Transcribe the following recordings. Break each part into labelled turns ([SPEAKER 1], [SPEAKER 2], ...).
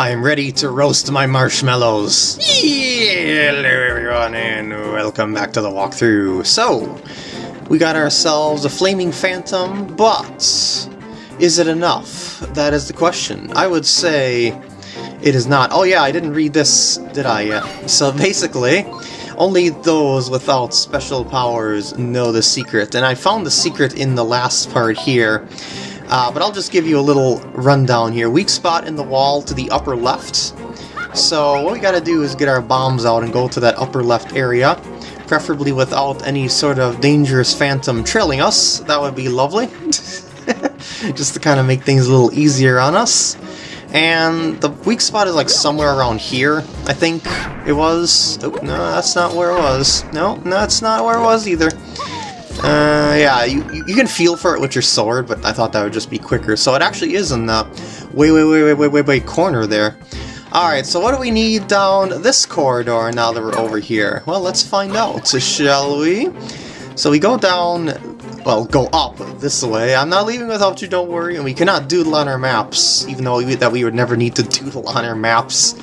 [SPEAKER 1] I am ready to roast my marshmallows. Hello everyone and welcome back to the walkthrough. So, we got ourselves a Flaming Phantom, but is it enough? That is the question. I would say it is not. Oh yeah, I didn't read this, did I yet? So basically, only those without special powers know the secret, and I found the secret in the last part here. Uh, but I'll just give you a little rundown here. Weak spot in the wall to the upper left. So what we gotta do is get our bombs out and go to that upper left area. Preferably without any sort of dangerous phantom trailing us. That would be lovely. just to kind of make things a little easier on us. And the weak spot is like somewhere around here, I think it was. Oh, no, that's not where it was. No, no, that's not where it was either. Uh, yeah, you, you can feel for it with your sword, but I thought that would just be quicker. So it actually is in the way, way, way, way, way, way, way corner there. Alright, so what do we need down this corridor now that we're over here? Well, let's find out, shall we? So we go down, well, go up this way. I'm not leaving without you, don't worry. And we cannot doodle on our maps, even though we, that we would never need to doodle on our maps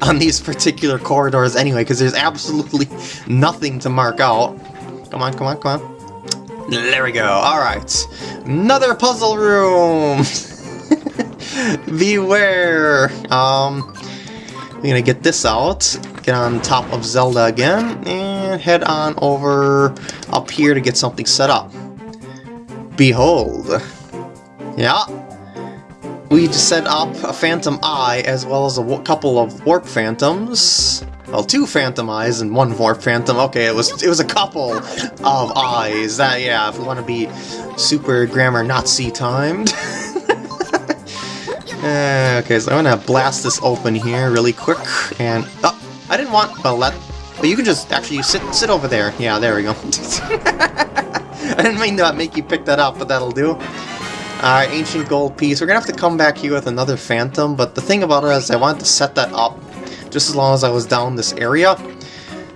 [SPEAKER 1] on these particular corridors anyway, because there's absolutely nothing to mark out. Come on, come on, come on. There we go, alright. Another puzzle room! Beware! Um, we're gonna get this out, get on top of Zelda again, and head on over up here to get something set up. Behold! Yeah, we set up a Phantom Eye as well as a couple of Warp Phantoms. Well, two Phantom Eyes and one Warp Phantom. Okay, it was it was a couple of eyes. That yeah, if we want to be super grammar Nazi timed. uh, okay, so I'm gonna blast this open here really quick. And oh, I didn't want well let, but you can just actually sit sit over there. Yeah, there we go. I didn't mean to make you pick that up, but that'll do. Alright, Ancient Gold Piece. We're gonna have to come back here with another Phantom, but the thing about it is I wanted to set that up just as long as I was down this area.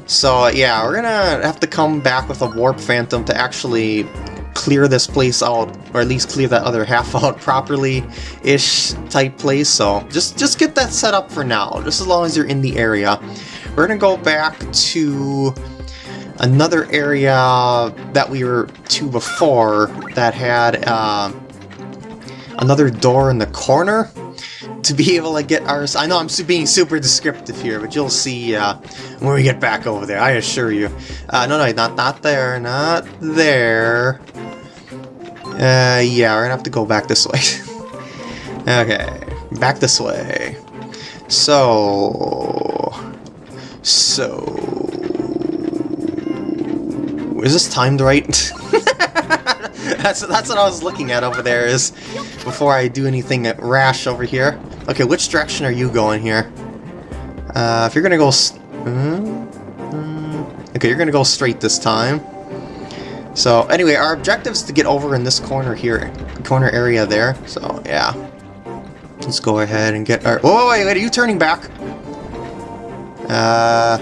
[SPEAKER 1] So yeah, we're gonna have to come back with a Warp Phantom to actually clear this place out, or at least clear that other half out properly-ish type place, so just, just get that set up for now, just as long as you're in the area. We're gonna go back to another area that we were to before that had uh, another door in the corner to be able to get ours. I know I'm being super descriptive here, but you'll see uh, when we get back over there, I assure you. Uh, no, no, not, not there, not there. Uh, yeah, we're gonna have to go back this way. okay, back this way. So... So... Is this timed right? that's, that's what I was looking at over there, is before I do anything rash over here. Okay, which direction are you going here? Uh, if you're gonna go... Mm, mm, okay, you're gonna go straight this time. So, anyway, our objective is to get over in this corner here, corner area there. So, yeah. Let's go ahead and get our... Whoa, wait, wait, are you turning back? Uh...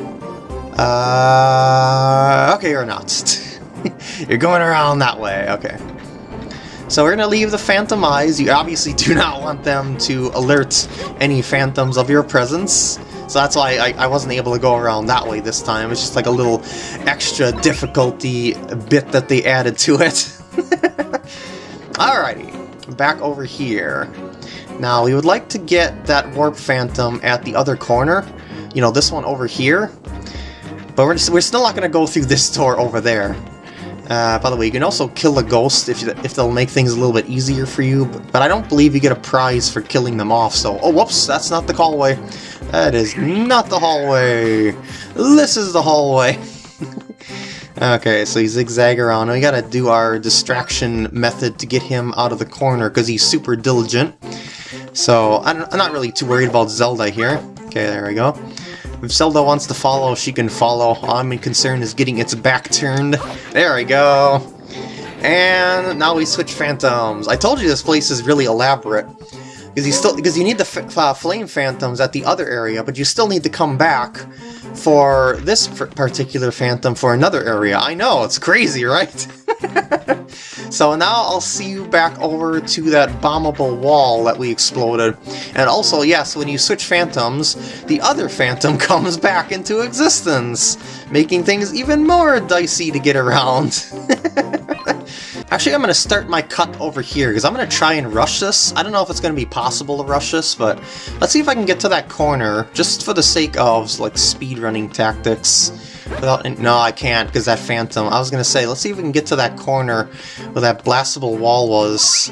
[SPEAKER 1] Uh... Okay, you're not. you're going around that way, okay. So we're going to leave the Phantom Eyes. You obviously do not want them to alert any Phantoms of your presence. So that's why I, I, wasn't able to go around that way this time. It's just like a little extra difficulty bit that they added to it. Alrighty, back over here. Now, we would like to get that Warp Phantom at the other corner. You know, this one over here. But we're, just, we're still not going to go through this door over there. Uh, by the way, you can also kill a ghost if, if they'll make things a little bit easier for you, but, but, I don't believe you get a prize for killing them off, so... Oh, whoops, that's not the hallway. That is not the hallway. This is the hallway. okay, so you zigzag around. We gotta do our distraction method to get him out of the corner, because he's super diligent. So, I'm, I'm not really too worried about Zelda here. Okay, there we go. If Zelda wants to follow, she can follow. All I'm concerned is getting its back turned. There we go. And now we switch phantoms. I told you this place is really elaborate. Because you still because you need the uh, flame phantoms at the other area, but you still need to come back for this particular phantom for another area. I know, it's crazy, right? so now I'll see you back over to that bombable wall that we exploded. And also, yes, when you switch phantoms, the other phantom comes back into existence, making things even more dicey to get around. Actually, I'm going to start my cut over here, because I'm going to try and rush this. I don't know if it's going to be possible to rush this, but let's see if I can get to that corner, just for the sake of, like, speedrunning tactics. Without, no, I can't, because that phantom. I was to say, let's see if we can get to that corner where that blastable wall was.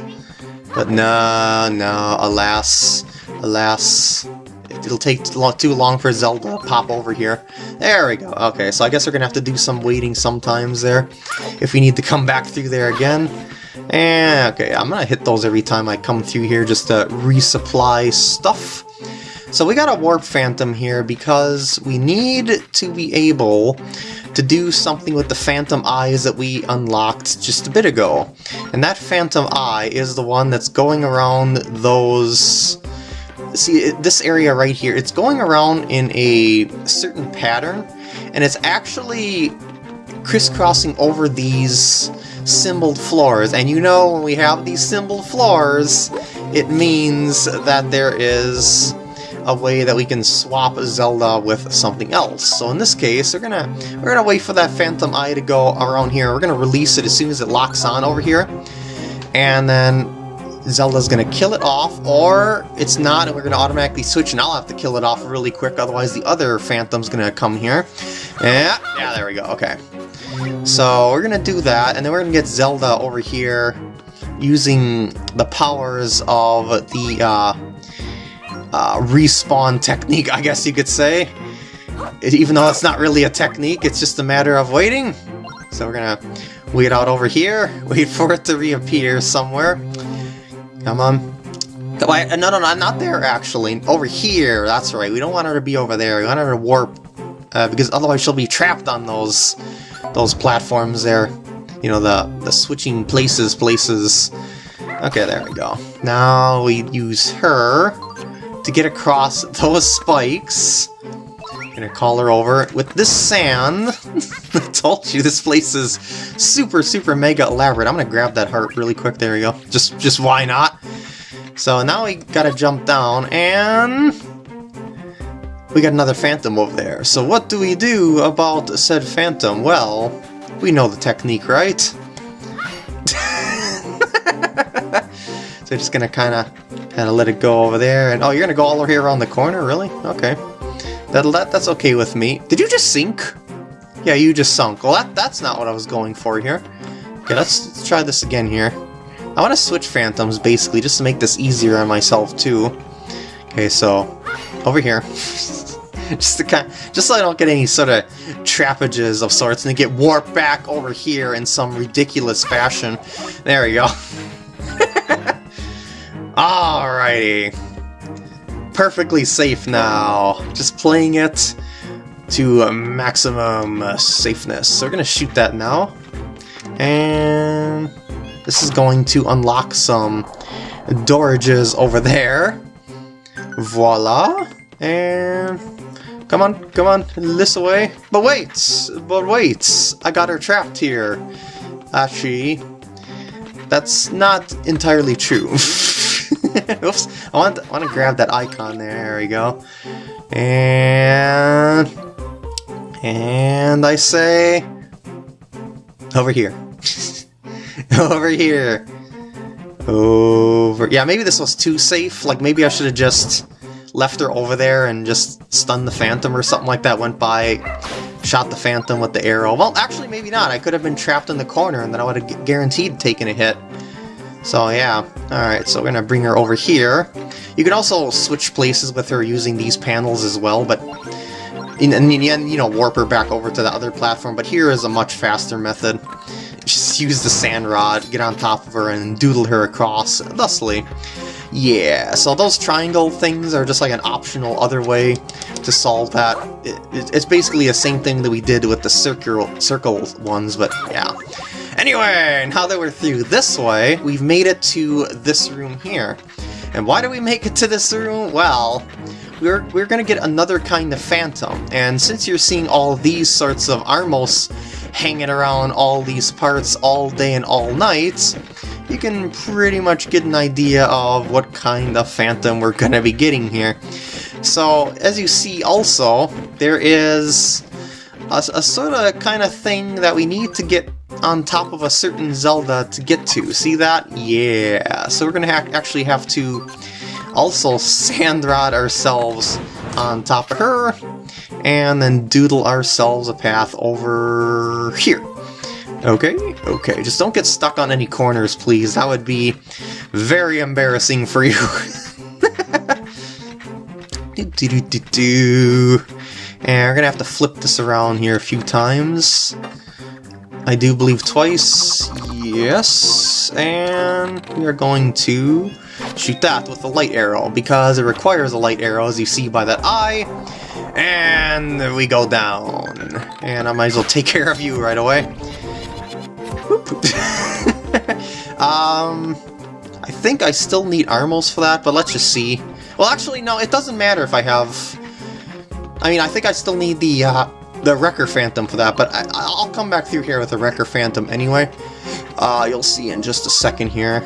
[SPEAKER 1] But no, no, alas, alas. It'll take too long for Zelda to pop over here. There we go. Okay, so I guess we're to have to do some waiting sometimes there. If we need to come back through there again. And, okay, I'm to hit those every time I come through here just to resupply stuff. So we got a Warp Phantom here because we need to be able to do something with the Phantom Eyes that we unlocked just a bit ago. And that Phantom Eye is the one that's going around those see this area right here, it's going around in a certain pattern, and it's actually crisscrossing over these symboled floors. And you know, when we have these symboled floors, it means that there is a way that we can swap Zelda with something else. So in this case, we're gonna we're gonna wait for that Phantom Eye to go around here. We're gonna release it as soon as it locks on over here, and then Zelda's gonna kill it off, or it's not, and we're gonna automatically switch, and I'll have to kill it off really quick, otherwise the other Phantom's gonna come here. Yeah, yeah, there we go, okay. So we're gonna do that, and then we're gonna get Zelda over here using the powers of the uh, uh, respawn technique, I guess you could say. Even though it's not really a technique, it's just a matter of waiting. So we're gonna wait out over here, wait for it to reappear somewhere. Come on. Wait, no, no, no, not there, actually. Over here, that's right. We don't want her to be over there. We want her to warp, uh, because otherwise she'll be trapped on those those platforms there. You know, the, the switching places, places. Okay, there we go. Now we use her to get across those spikes. Gonna call her over with this sand. I told you this place is super, super mega elaborate. I'm gonna grab that heart really quick. There we go. Just, just why not? So now we gotta jump down and we got another phantom over there. So what do we do about said phantom? Well, we know the technique, right? so just gonna kind of kind of let it go over there. And oh, you're gonna go all the way around the corner, really? Okay. That, that, that's okay with me. Did you just sink? Yeah, you just sunk. Well, that, that's not what I was going for here. Okay, let's, let's try this again here. I want to switch phantoms, basically, just to make this easier on myself, too. Okay, so, over here. just to kind just so I don't get any sort of trappages of sorts and get warped back over here in some ridiculous fashion. There we go. Alrighty perfectly safe now. Just playing it to maximum uh, safeness. So we're to shoot that now. And this is going to unlock some dorages over there. Voila. And come on, come on, this way. But wait, but wait, I got her trapped here. Actually, that's not entirely true. Oops, I want, to, want to grab that icon there, there we go. And... And I say... Over here. over here. Over... Yeah, maybe this was too safe. Like, maybe I should have just left her over there and just stunned the Phantom or something like that. Went by, shot the Phantom with the arrow. Well, actually, maybe not. I could have been trapped in the corner and then I would have guaranteed taking a hit. So yeah, alright, so we're gonna bring her over here. You can also switch places with her using these panels as well, but in and, and you know, warp her back over to the other platform, but here is a much faster method. Just use the sand rod, get on top of her, and doodle her across, thusly. Yeah, so those triangle things are just like an optional other way to solve that. It, it, it's basically the same thing that we did with the circle, circle ones, but yeah. Anyway, now that we're through this way, we've made it to this room here. And why do we make it to this room? Well, we're, we're gonna get another kind of phantom. And since you're seeing all these sorts of Armos hanging around all these parts all day and all night, you can pretty much get an idea of what kind of Phantom we're to be getting here. So, as you see also, there is a, a sort of kind of thing that we need to get on top of a certain Zelda to get to. See that? Yeah. So we're going to ha actually have to also sandrod ourselves on top of her, and then doodle ourselves a path over here. Okay, okay, just don't get stuck on any corners, please. That would be very embarrassing for you. do, do, do, do, do. And we're gonna have to flip this around here a few times. I do believe twice. Yes, and we are going to shoot that with a light arrow because it requires a light arrow as you see by that eye. And we go down. And I might as well take care of you right away. um, I think I still need Armos for that, but let's just see. Well, actually, no, it doesn't matter if I have... I mean, I think I still need the, uh, the Wrecker Phantom for that, but I, will come back through here with the Wrecker Phantom anyway. Uh, you'll see in just a second here.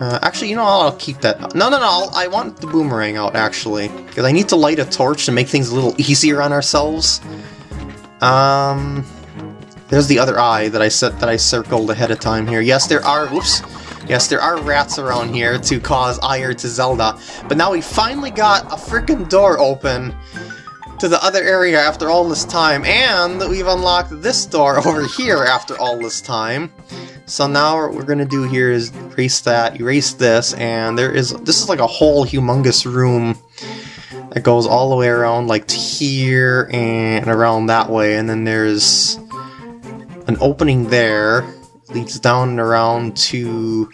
[SPEAKER 1] Uh, actually, you know, I'll keep that. No, no, no, I want the boomerang out, actually. Because I need to light a torch to make things a little easier on ourselves. Um, there's the other eye that I set that I circled ahead of time here. Yes, there are. Whoops. Yes, there are rats around here to cause ire to Zelda. But now we finally got a freaking door open to the other area after all this time, and we've unlocked this door over here after all this time. So now what we're gonna do here is erase that, erase this, and there is this is like a whole humongous room that goes all the way around like to here and around that way, and then there's an opening there, leads down and around to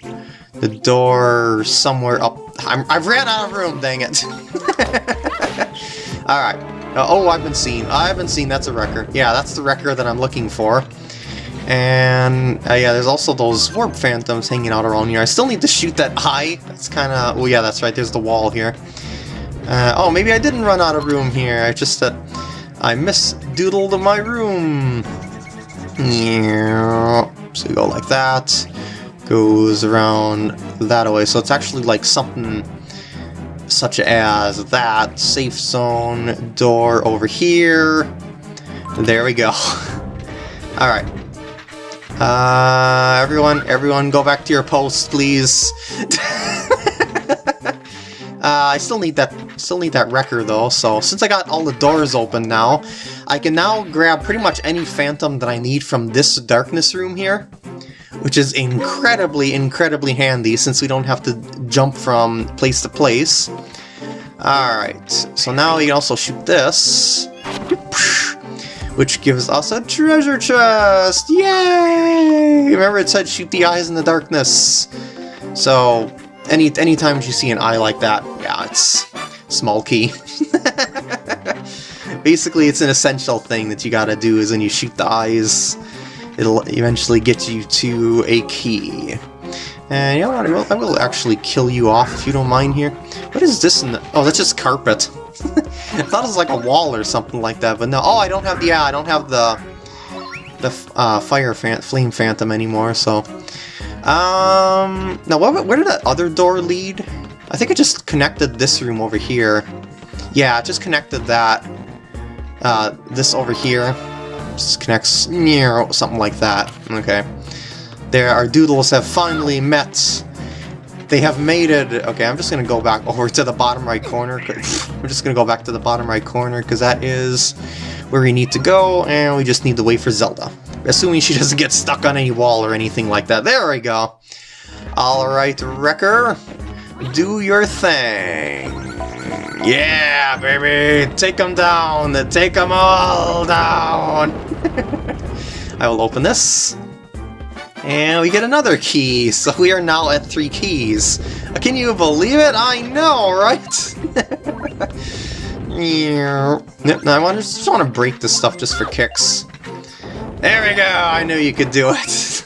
[SPEAKER 1] the door somewhere up. I'm, I've ran out of room, dang it. Alright. Uh, oh, I've been seen. I've been seen. That's a Wrecker. Yeah, that's the Wrecker that I'm looking for. And uh, yeah, there's also those warp phantoms hanging out around here. I still need to shoot that eye. That's kind of... Oh yeah, that's right. There's the wall here. Uh, oh, maybe I didn't run out of room here. I just that I misdoodled my room. Yeah. So you go like that. Goes around that way. So it's actually like something such as that. Safe zone door over here. There we go. Alright. Uh, everyone, everyone go back to your posts, please. uh, I still need that still need that wrecker though, so since I got all the doors open now, I can now grab pretty much any phantom that I need from this darkness room here, which is incredibly, incredibly handy since we don't have to jump from place to place. Alright, so now we can also shoot this, which gives us a treasure chest! Yay! Remember it said shoot the eyes in the darkness. So, any any anytime you see an eye like that, yeah, it's small key. Basically, it's an essential thing that you gotta do is when you shoot the eyes, it'll eventually get you to a key. And you know what, I will, I will actually kill you off if you don't mind here. What is this in the... Oh, that's just carpet. I thought it was like a wall or something like that, but no. Oh, I don't have the... Yeah, I don't have the... The uh, fire fan, flame phantom anymore, so... Um... Now, what, where did that other door lead? I think I just connected this room over here. Yeah, I just connected that. Uh, this over here. Connects... Something like that. Okay. There, our doodles have finally met. They have made it. Okay, I'm just gonna go back over to the bottom right corner. We're just gonna go back to the bottom right corner because that is where we need to go, and we just need to wait for Zelda. Assuming she doesn't get stuck on any wall or anything like that. There we go. Alright, Wrecker. Do your thing. Yeah, baby! Take them down! Take them all down! I will open this. And we get another key, so we are now at three keys. Can you believe it? I know, right? yep, I want to, just want to break this stuff just for kicks. There we go, I knew you could do it.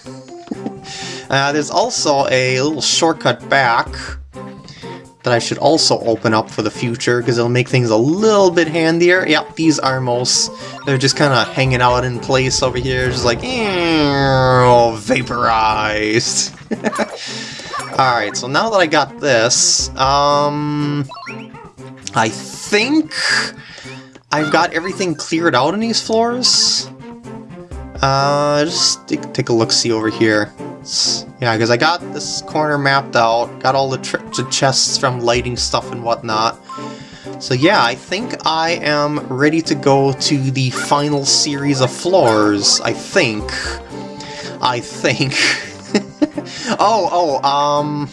[SPEAKER 1] uh, there's also a little shortcut back that I should also open up for the future because it'll make things a little bit handier. Yep, these Armos, they're just kind of hanging out in place over here, just like, vaporized. Alright, so now that I got this, um, I think I've got everything cleared out in these floors. Uh, just take, take a look-see over here. Yeah, because I got this corner mapped out, got all the, the chests from lighting stuff and whatnot. So yeah, I think I am ready to go to the final series of floors, I think. I think. oh, oh, um...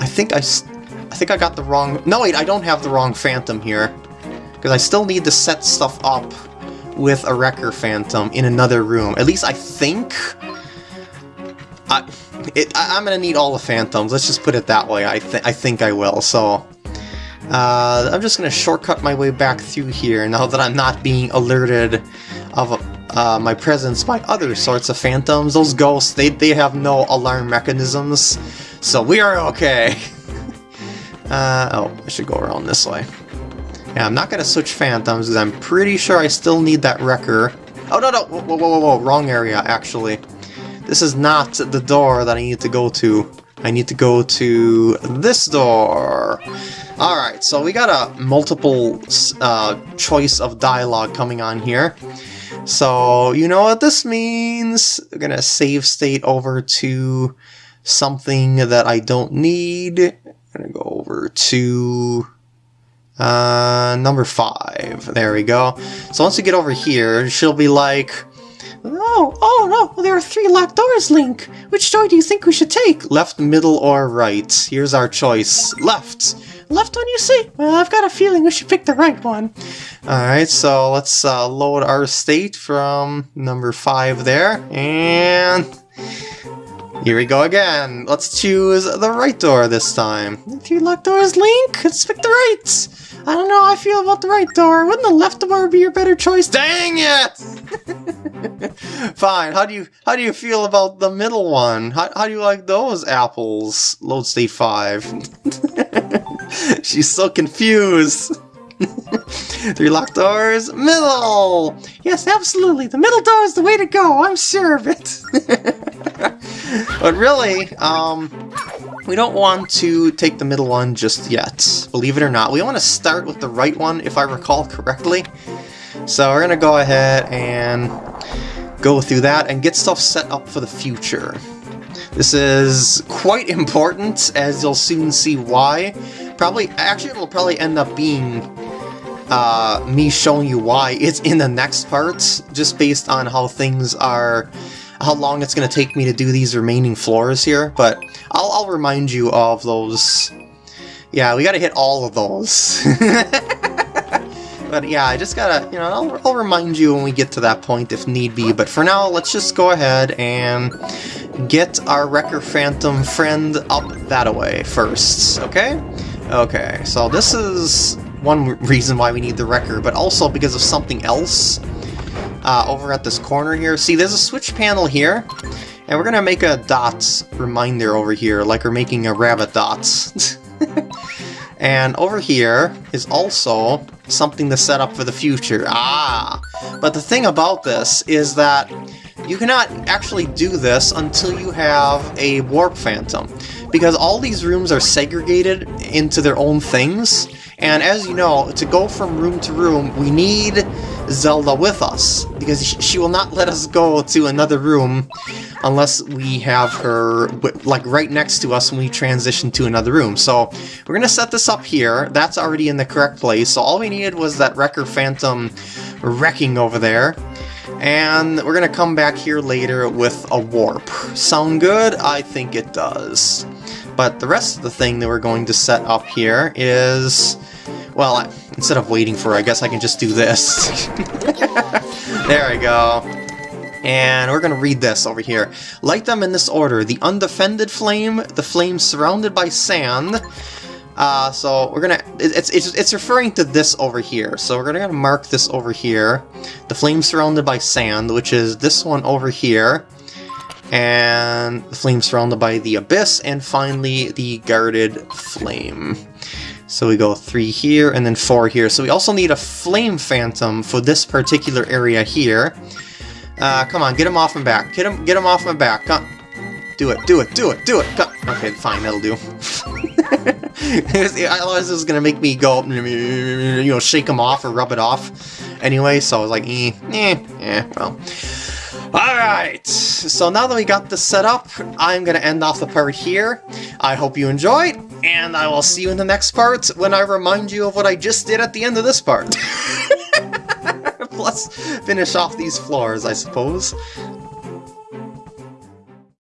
[SPEAKER 1] I think I, I think I got the wrong... No, wait, I don't have the wrong Phantom here. Because I still need to set stuff up with a Wrecker Phantom in another room. At least I think... I, it, I, am gonna need all the Phantoms, let's just put it that way. I, th I think I will, so... Uh, I'm just gonna shortcut my way back through here now that I'm not being alerted of uh, my presence by other sorts of phantoms. Those ghosts, they, they have no alarm mechanisms, so we are okay. uh, oh, I should go around this way. Yeah, I'm not to switch Phantoms because I'm pretty sure I still need that Wrecker. Oh, no, no, whoa, whoa, whoa, whoa, wrong area, actually. This is not the door that I need to go to. I need to go to this door. Alright, so we got a multiple uh, choice of dialogue coming on here. So, you know what this means. We're gonna save state over to something that I don't need. I'm gonna go over to uh, number five. There we go. So once you get over here, she'll be like, Oh, oh no, there are three locked doors, Link. Which door do you think we should take? Left, middle, or right? Here's our choice. Left. Left one, you see? Well, I've got a feeling we should pick the right one. Alright, so let's uh, load our state from number five there. And here we go again. Let's choose the right door this time. Three locked doors, Link. Let's pick the right. I don't know how I feel about the right door. Wouldn't the left door be your better choice? Dang it! Fine. How do you how do you feel about the middle one? How, how do you like those apples? Load state 5. She's so confused. Three locked doors, middle! Yes, absolutely, the middle door is the way to go, I'm sure of it. but really, um, we don't want to take the middle one just yet, believe it or not. We want to start with the right one, if I recall correctly. So we're going to go ahead and go through that and get stuff set up for the future. This is quite important, as you'll soon see why. Probably, actually it'll probably end up being uh, me showing you why it's in the next parts, just based on how things are how long it's going to take me to do these remaining floors here, but I'll, I'll remind you of those. Yeah, we got to hit all of those. but yeah, I just gotta, you know, I'll, I'll remind you when we get to that point if need be, but for now, let's just go ahead and get our Wrecker Phantom friend up that way first, okay? Okay, so this is one reason why we need the Wrecker, but also because of something else uh, over at this corner here. See, there's a switch panel here, and we're to make a dots reminder over here, like we're making a rabbit dots. and over here is also something to set up for the future. Ah! But the thing about this is that you cannot actually do this until you have a Warp Phantom, because all these rooms are segregated into their own things, and as you know, to go from room to room, we need Zelda with us, because she will not let us go to another room unless we have her like right next to us when we transition to another room. So we're gonna set this up here. That's already in the correct place. So all we needed was that Wrecker Phantom wrecking over there. And we're gonna come back here later with a warp. Sound good? I think it does. But the rest of the thing that we're going to set up here is... Well, I, instead of waiting for I guess I can just do this. there we go. And we're going to read this over here. Light them in this order. The undefended flame, the flame surrounded by sand. Uh, so we're gonna, it's, it's, it's referring to this over here. So we're gonna mark this over here. The flame surrounded by sand, which is this one over here. And the flame surrounded by the abyss, and finally the guarded flame. So we go three here and then four here. So we also need a flame phantom for this particular area here. Uh, come on, get him off my back. Get him, get him off my back. Come. Do it, do it, do it, do it. Come. Okay, fine, that'll do. Otherwise, is gonna make me go, you know, shake him off or rub it off. Anyway, so I was like, eh, eh, eh, well. Alright, so now that we got this set up, I'm going to end off the part here. I hope you enjoyed, and I will see you in the next part when I remind you of what I just did at the end of this part. Plus, finish off these floors, I suppose.